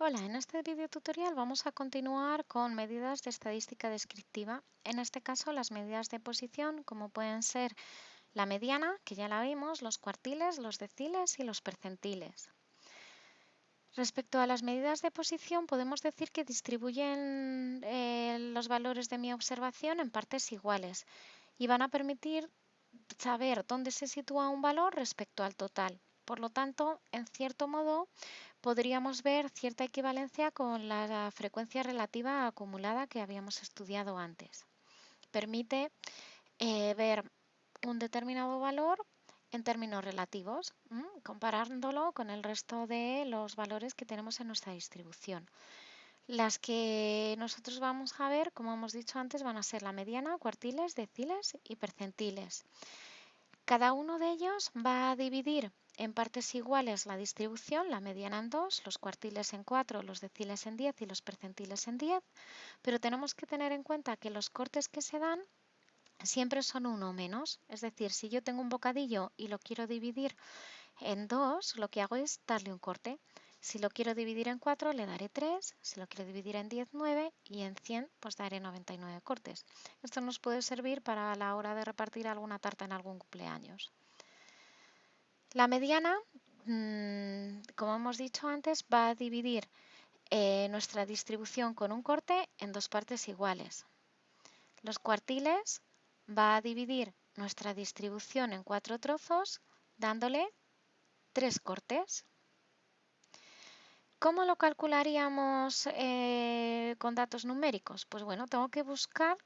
Hola, en este video tutorial vamos a continuar con medidas de estadística descriptiva. En este caso las medidas de posición como pueden ser la mediana, que ya la vimos, los cuartiles, los deciles y los percentiles. Respecto a las medidas de posición podemos decir que distribuyen eh, los valores de mi observación en partes iguales y van a permitir saber dónde se sitúa un valor respecto al total. Por lo tanto, en cierto modo, podríamos ver cierta equivalencia con la frecuencia relativa acumulada que habíamos estudiado antes. Permite eh, ver un determinado valor en términos relativos, comparándolo con el resto de los valores que tenemos en nuestra distribución. Las que nosotros vamos a ver, como hemos dicho antes, van a ser la mediana, cuartiles, deciles y percentiles. Cada uno de ellos va a dividir en partes iguales la distribución, la mediana en 2, los cuartiles en 4, los deciles en 10 y los percentiles en 10, pero tenemos que tener en cuenta que los cortes que se dan siempre son uno menos, es decir, si yo tengo un bocadillo y lo quiero dividir en 2, lo que hago es darle un corte. Si lo quiero dividir en 4, le daré 3, si lo quiero dividir en 10, 9 y en 100, pues daré 99 cortes. Esto nos puede servir para la hora de repartir alguna tarta en algún cumpleaños. La mediana, mm, como hemos dicho antes, va a dividir eh, nuestra distribución con un corte en dos partes iguales. Los cuartiles va a dividir nuestra distribución en cuatro trozos dándole tres cortes. ¿Cómo lo calcularíamos eh, con datos numéricos? Pues bueno, tengo que buscar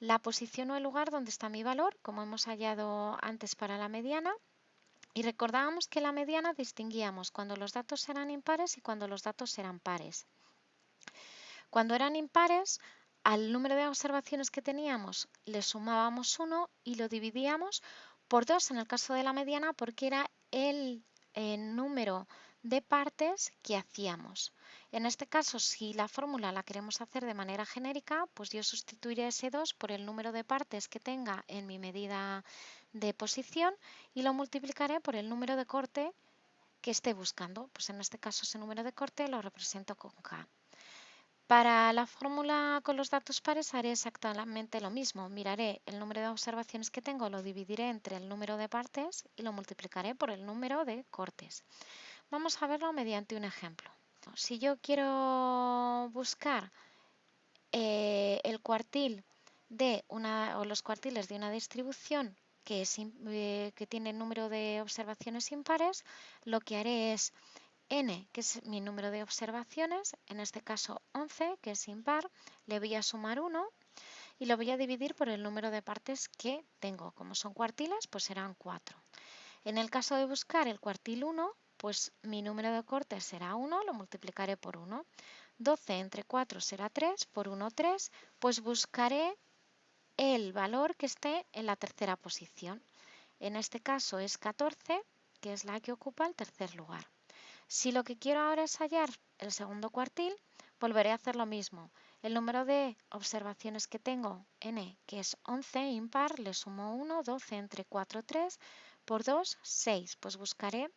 la posición o el lugar donde está mi valor, como hemos hallado antes para la mediana. Y recordábamos que la mediana distinguíamos cuando los datos eran impares y cuando los datos eran pares. Cuando eran impares, al número de observaciones que teníamos le sumábamos 1 y lo dividíamos por 2 en el caso de la mediana porque era el, el número de partes que hacíamos. En este caso, si la fórmula la queremos hacer de manera genérica, pues yo sustituiré ese 2 por el número de partes que tenga en mi medida de posición y lo multiplicaré por el número de corte que esté buscando. Pues en este caso ese número de corte lo represento con K. Para la fórmula con los datos pares haré exactamente lo mismo. Miraré el número de observaciones que tengo, lo dividiré entre el número de partes y lo multiplicaré por el número de cortes. Vamos a verlo mediante un ejemplo. Si yo quiero buscar eh, el cuartil de una, o los cuartiles de una distribución que, es, eh, que tiene número de observaciones impares, lo que haré es n, que es mi número de observaciones, en este caso 11, que es impar, le voy a sumar 1 y lo voy a dividir por el número de partes que tengo. Como son cuartiles, pues serán 4. En el caso de buscar el cuartil 1, pues mi número de cortes será 1, lo multiplicaré por 1. 12 entre 4 será 3, por 1 3, pues buscaré el valor que esté en la tercera posición. En este caso es 14, que es la que ocupa el tercer lugar. Si lo que quiero ahora es hallar el segundo cuartil, volveré a hacer lo mismo. El número de observaciones que tengo, n, que es 11 impar, le sumo 1, 12 entre 4, 3, por 2, 6. Pues buscaré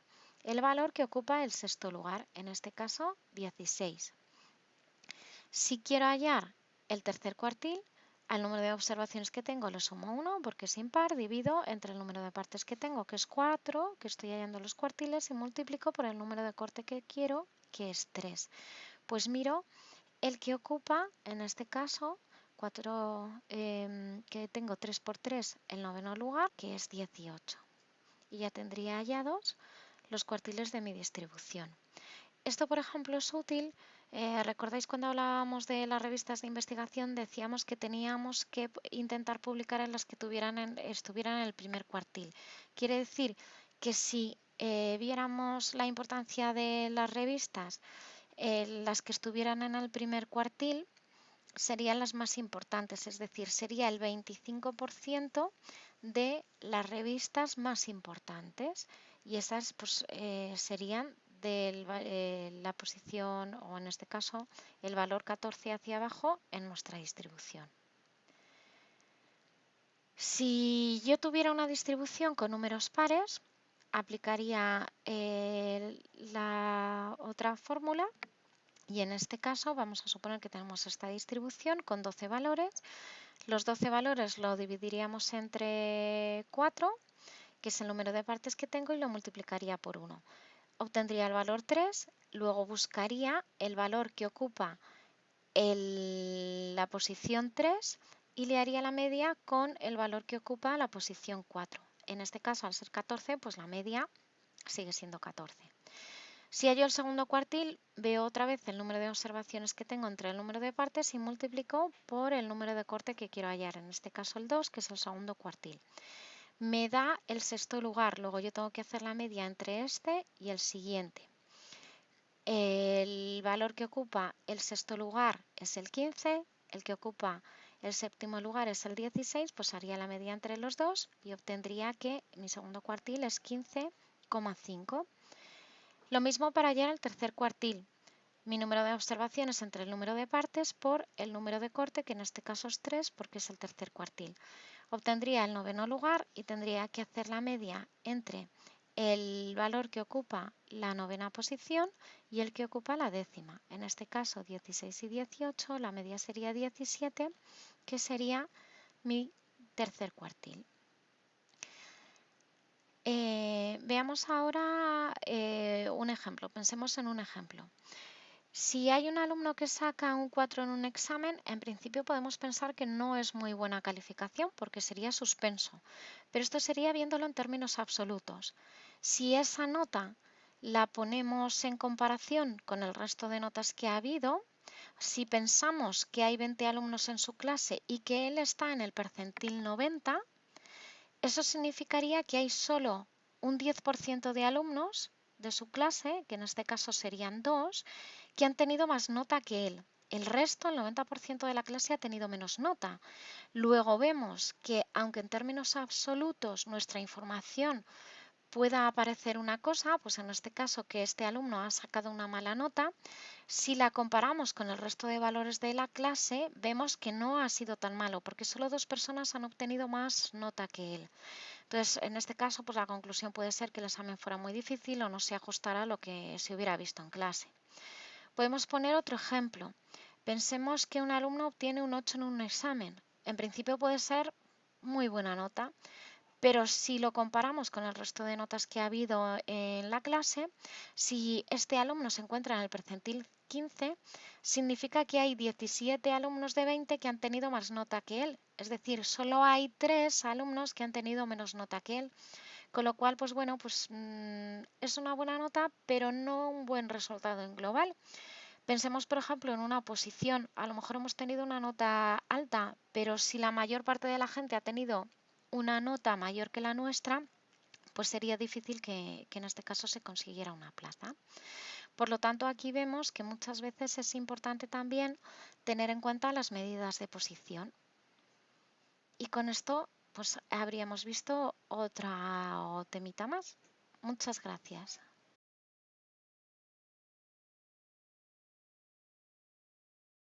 el valor que ocupa el sexto lugar, en este caso 16. Si quiero hallar el tercer cuartil, al número de observaciones que tengo le sumo 1 porque es impar, divido entre el número de partes que tengo, que es 4, que estoy hallando los cuartiles, y multiplico por el número de corte que quiero, que es 3. Pues miro el que ocupa, en este caso, 4, em, que tengo 3 por 3, el noveno lugar, que es 18. Y ya tendría hallados los cuartiles de mi distribución. Esto, por ejemplo, es útil. Eh, ¿Recordáis cuando hablábamos de las revistas de investigación? Decíamos que teníamos que intentar publicar en las que tuvieran estuvieran en el primer cuartil. Quiere decir que si eh, viéramos la importancia de las revistas, eh, las que estuvieran en el primer cuartil serían las más importantes, es decir, sería el 25% de las revistas más importantes y esas pues, eh, serían de eh, la posición o en este caso el valor 14 hacia abajo en nuestra distribución. Si yo tuviera una distribución con números pares, aplicaría eh, la otra fórmula Y en este caso vamos a suponer que tenemos esta distribución con 12 valores. Los 12 valores lo dividiríamos entre 4, que es el número de partes que tengo, y lo multiplicaría por 1. Obtendría el valor 3, luego buscaría el valor que ocupa la posición 3 y le haría la media con el valor que ocupa la posición 4. En este caso, al ser 14, pues la media sigue siendo 14. Si hallo el segundo cuartil, veo otra vez el número de observaciones que tengo entre el número de partes y multiplico por el número de corte que quiero hallar, en este caso el 2, que es el segundo cuartil. Me da el sexto lugar, luego yo tengo que hacer la media entre este y el siguiente. El valor que ocupa el sexto lugar es el 15, el que ocupa el séptimo lugar es el 16, pues haría la media entre los dos y obtendría que mi segundo cuartil es 15,5. Lo mismo para hallar el tercer cuartil. Mi número de observaciones entre el número de partes por el número de corte, que en este caso es 3 porque es el tercer cuartil. Obtendría el noveno lugar y tendría que hacer la media entre el valor que ocupa la novena posición y el que ocupa la décima. En este caso 16 y 18, la media sería 17, que sería mi tercer cuartil. Eh, veamos ahora eh, un ejemplo, pensemos en un ejemplo. Si hay un alumno que saca un 4 en un examen, en principio podemos pensar que no es muy buena calificación porque sería suspenso, pero esto sería viéndolo en términos absolutos. Si esa nota la ponemos en comparación con el resto de notas que ha habido, si pensamos que hay 20 alumnos en su clase y que él está en el percentil 90, eso significaría que hay solo un 10% de alumnos de su clase, que en este caso serían dos, que han tenido más nota que él. El resto, el 90% de la clase, ha tenido menos nota. Luego vemos que, aunque en términos absolutos nuestra información pueda aparecer una cosa, pues en este caso que este alumno ha sacado una mala nota, si la comparamos con el resto de valores de la clase, vemos que no ha sido tan malo, porque solo dos personas han obtenido más nota que él. Entonces, en este caso, pues la conclusión puede ser que el examen fuera muy difícil o no se ajustara a lo que se hubiera visto en clase. Podemos poner otro ejemplo. Pensemos que un alumno obtiene un 8 en un examen. En principio puede ser muy buena nota, pero si lo comparamos con el resto de notas que ha habido en la clase, si este alumno se encuentra en el percentil 15, significa que hay 17 alumnos de 20 que han tenido más nota que él. Es decir, solo hay 3 alumnos que han tenido menos nota que él. Con lo cual, pues bueno, pues mm, es una buena nota, pero no un buen resultado en global. Pensemos, por ejemplo, en una posición. A lo mejor hemos tenido una nota alta, pero si la mayor parte de la gente ha tenido una nota mayor que la nuestra, pues sería difícil que, en este caso se consiguiera una plaza. Por lo tanto, aquí vemos que muchas veces es importante también tener en cuenta las medidas de posición. Y con esto, pues habríamos visto otra temita más. Muchas gracias.